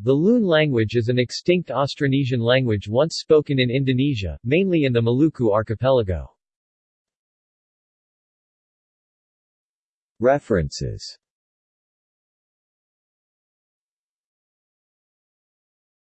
The Loon language is an extinct Austronesian language once spoken in Indonesia, mainly in the Maluku archipelago. References